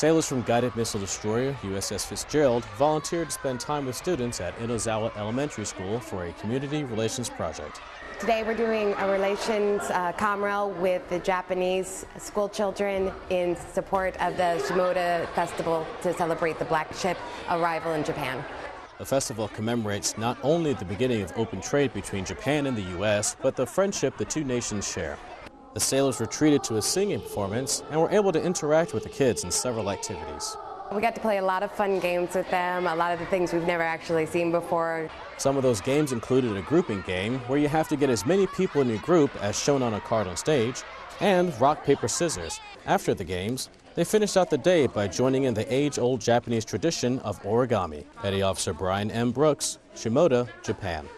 Sailors from Guided Missile Destroyer USS Fitzgerald volunteered to spend time with students at Inozawa Elementary School for a community relations project. Today we're doing a relations uh, comrel with the Japanese school children in support of the Shimoda Festival to celebrate the black ship arrival in Japan. The festival commemorates not only the beginning of open trade between Japan and the U.S., but the friendship the two nations share. The sailors were treated to a singing performance and were able to interact with the kids in several activities. We got to play a lot of fun games with them, a lot of the things we've never actually seen before. Some of those games included a grouping game where you have to get as many people in your group as shown on a card on stage, and rock, paper, scissors. After the games, they finished out the day by joining in the age-old Japanese tradition of origami. Petty Officer Brian M. Brooks, Shimoda, Japan.